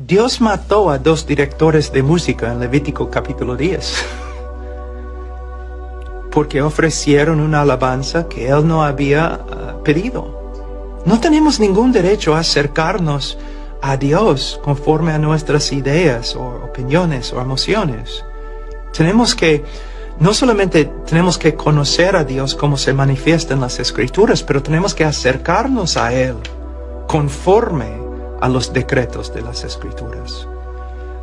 Dios mató a dos directores de música en Levítico capítulo 10 porque ofrecieron una alabanza que Él no había ah, pedido. No tenemos ningún derecho a acercarnos a Dios conforme a nuestras ideas o opiniones o emociones. Tenemos que, no solamente tenemos que conocer a Dios como se manifiesta en las escrituras, pero tenemos que acercarnos a Él conforme a los decretos de las escrituras.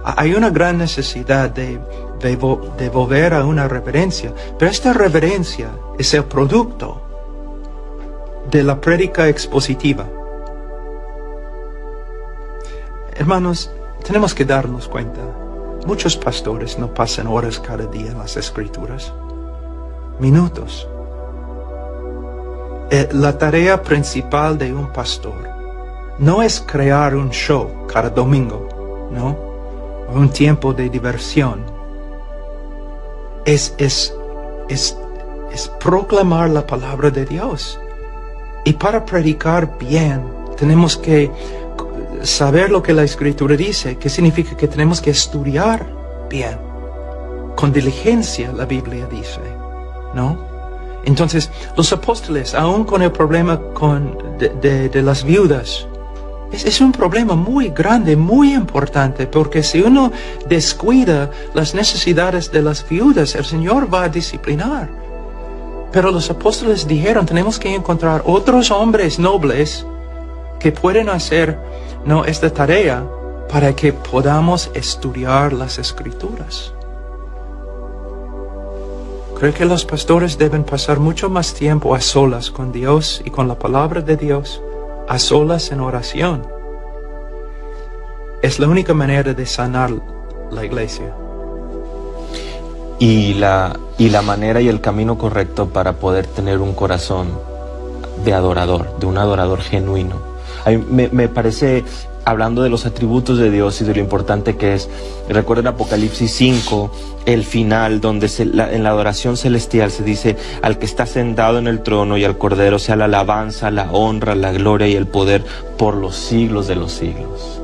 Hay una gran necesidad de, de, volver a una reverencia, pero esta reverencia es el producto de la prédica expositiva. Hermanos, tenemos que darnos cuenta, muchos pastores no pasan horas cada día en las escrituras, minutos. Eh, la tarea principal de un pastor no es crear un show cada domingo, ¿no? Un tiempo de diversión. Es, es, es, es proclamar la palabra de Dios. Y para predicar bien, tenemos que saber lo que la escritura dice, que significa que tenemos que estudiar bien. Con diligencia la Biblia dice, ¿no? Entonces, los apóstoles, aún con el problema con, de, de las viudas, es, un problema muy grande, muy importante, porque si uno descuida las necesidades de las viudas, el Señor va a disciplinar. Pero los apóstoles dijeron, tenemos que encontrar otros hombres nobles que pueden hacer no, esta tarea para que podamos estudiar las escrituras. Creo que los pastores deben pasar mucho más tiempo a solas con Dios y con la palabra de Dios a solas en oración. Es la única manera de sanar la iglesia. Y la, y la manera y el camino correcto para poder tener un corazón de adorador, de un adorador genuino. me, me parece hablando de los atributos de Dios y de lo importante que es. Recuerden Apocalipsis 5, el final, donde en la adoración celestial se dice, al que está sentado en el trono y al Cordero sea la alabanza, la honra, la gloria y el poder por los siglos de los siglos.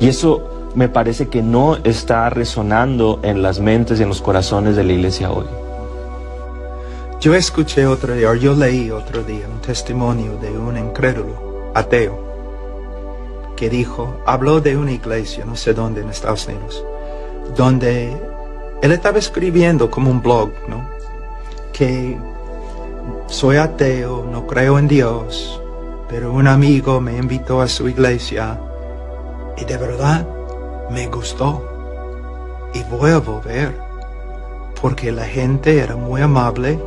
Y eso me parece que no está resonando en las mentes y en los corazones de la iglesia hoy. Yo escuché otro día, yo leí otro día un testimonio de un incrédulo, ateo, que dijo, habló de una iglesia, no sé dónde, en Estados Unidos, donde él estaba escribiendo como un blog, ¿no? Que soy ateo, no creo en Dios, pero un amigo me invitó a su iglesia y de verdad me gustó. Y voy a volver, porque la gente era muy amable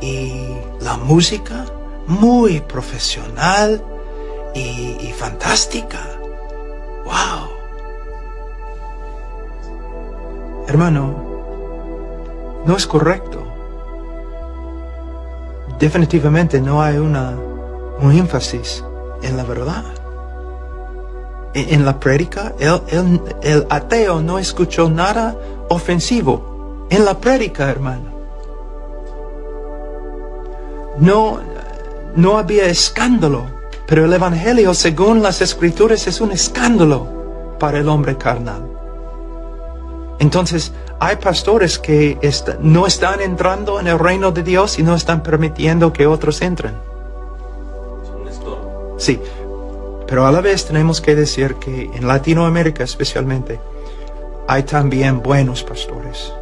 y la música muy profesional y, fantástica. ¡Wow! Hermano, no es correcto. Definitivamente no hay una, un énfasis en la verdad. En, la prédica, el, el ateo no escuchó nada ofensivo. En la prédica, hermano. No, no había escándalo pero el Evangelio, según las Escrituras, es un escándalo para el hombre carnal. Entonces, hay pastores que no están entrando en el reino de Dios y no están permitiendo que otros entren. Sí, pero a la vez tenemos que decir que en Latinoamérica especialmente hay también buenos pastores,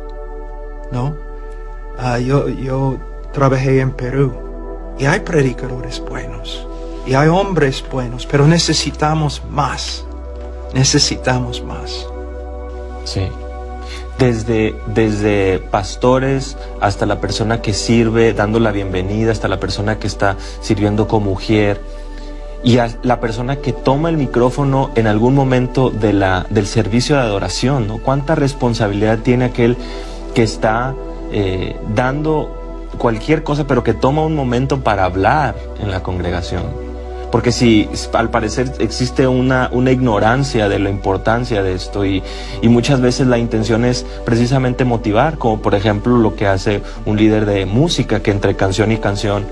¿no? Ah, yo, yo trabajé en Perú y hay predicadores buenos. Y hay hombres buenos, pero necesitamos más. Necesitamos más. Sí. Desde, desde pastores hasta la persona que sirve dando la bienvenida, hasta la persona que está sirviendo como mujer y a la persona que toma el micrófono en algún momento de la, del servicio de adoración, ¿no? ¿Cuánta responsabilidad tiene aquel que está eh, dando cualquier cosa, pero que toma un momento para hablar en la congregación? Porque si al parecer existe una, una ignorancia de la importancia de esto y, y, muchas veces la intención es precisamente motivar, como por ejemplo lo que hace un líder de música, que entre canción y canción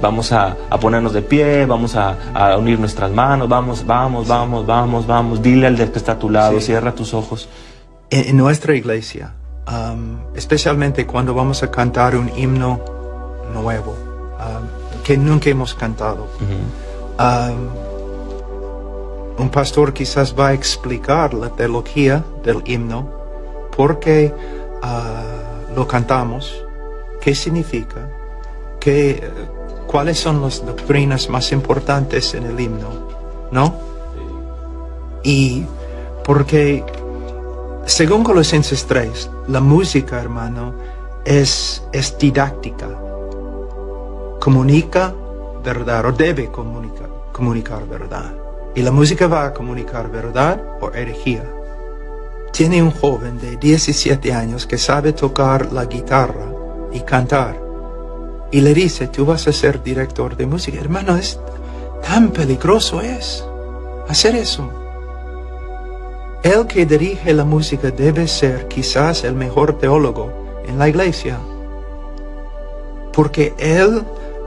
vamos a, ponernos de pie, vamos a, unir nuestras manos, vamos, vamos, vamos, vamos, vamos, dile al que está a tu lado, cierra tus ojos. En, nuestra iglesia, um, especialmente cuando vamos a cantar un himno nuevo, um, que nunca hemos cantado, un pastor quizás va a explicar la teología del himno, por qué uh, lo cantamos, qué significa, qué cuáles son las doctrinas más importantes en el himno, ¿no? Y porque, según Colosenses 3, la música, hermano, es, es didáctica. Comunica verdad o debe comunicar, comunicar verdad. Y la música va a comunicar verdad o herejía. Tiene un joven de 17 años que sabe tocar la guitarra y cantar y le dice, tú vas a ser director de música. Hermano, es tan peligroso es hacer eso. El que dirige la música debe ser quizás el mejor teólogo en la iglesia, porque él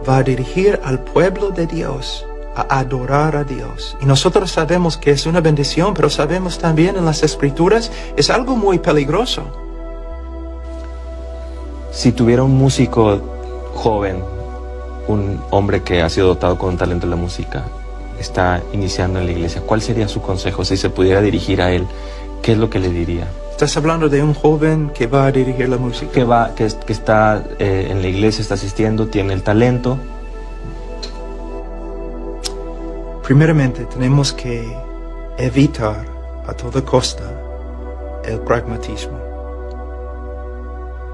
va a dirigir al pueblo de Dios a adorar a Dios. Y nosotros sabemos que es una bendición, pero sabemos también en las escrituras es algo muy peligroso. Si tuviera un músico joven, un hombre que ha sido dotado con un talento en la música, está iniciando en la iglesia, ¿cuál sería su consejo si se pudiera dirigir a él? ¿Qué es lo que le diría? Estás hablando de un joven que va a dirigir la música. Que, va, que, está eh, en la iglesia, está asistiendo, tiene el talento. Primeramente tenemos que evitar a toda costa el pragmatismo.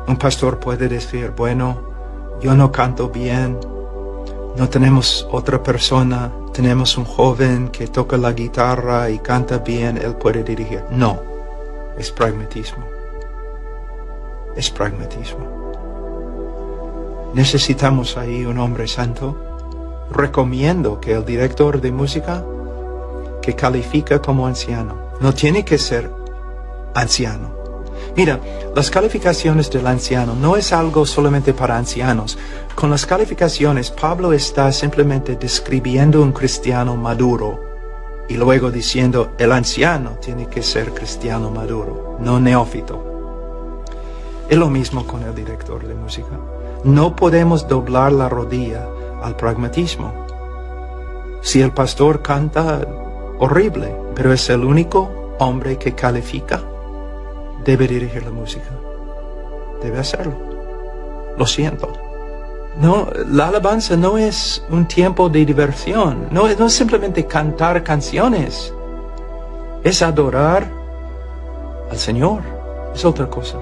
Un pastor puede decir, bueno, yo no canto bien, no tenemos otra persona, tenemos un joven que toca la guitarra y canta bien, él puede dirigir. No, es pragmatismo. Es pragmatismo. Necesitamos ahí un hombre santo. Recomiendo que el director de música que califica como anciano, no tiene que ser anciano, Mira, las calificaciones del anciano no es algo solamente para ancianos. Con las calificaciones, Pablo está simplemente describiendo un cristiano maduro y luego diciendo, el anciano tiene que ser cristiano maduro, no neófito. Es lo mismo con el director de música. No podemos doblar la rodilla al pragmatismo. Si el pastor canta horrible, pero es el único hombre que califica, debe dirigir la música. Debe hacerlo. Lo siento. No, la alabanza no es un tiempo de diversión. No, no es simplemente cantar canciones. Es adorar al Señor. Es otra cosa.